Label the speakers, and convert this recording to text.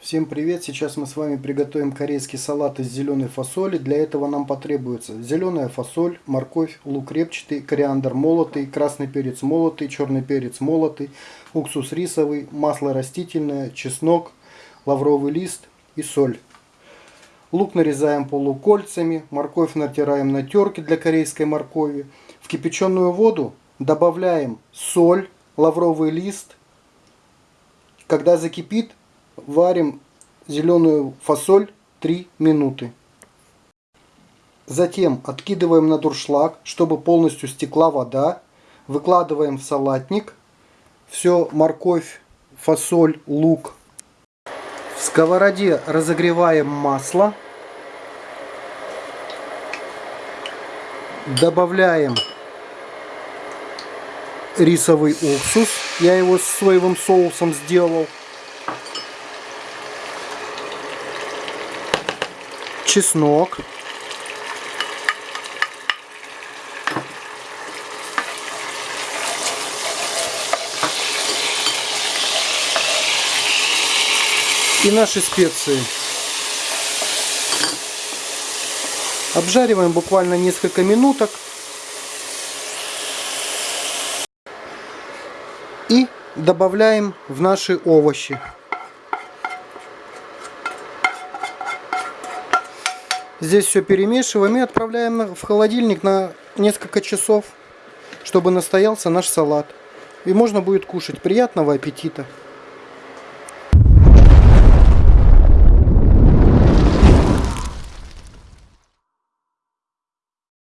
Speaker 1: Всем привет! Сейчас мы с вами приготовим корейский салат из зеленой фасоли. Для этого нам потребуется зеленая фасоль, морковь, лук репчатый, кориандр молотый, красный перец молотый, черный перец молотый, уксус рисовый, масло растительное, чеснок, лавровый лист и соль. Лук нарезаем полукольцами, морковь натираем на терке для корейской моркови. В кипяченую воду добавляем соль, лавровый лист. Когда закипит, варим зеленую фасоль 3 минуты. Затем откидываем на дуршлаг, чтобы полностью стекла вода. Выкладываем в салатник. Все морковь, фасоль, лук. В сковороде разогреваем масло. Добавляем рисовый уксус. Я его с соевым соусом сделал. Чеснок. И наши специи. Обжариваем буквально несколько минуток. И добавляем в наши овощи. Здесь все перемешиваем и отправляем в холодильник на несколько часов, чтобы настоялся наш салат. И можно будет кушать. Приятного аппетита!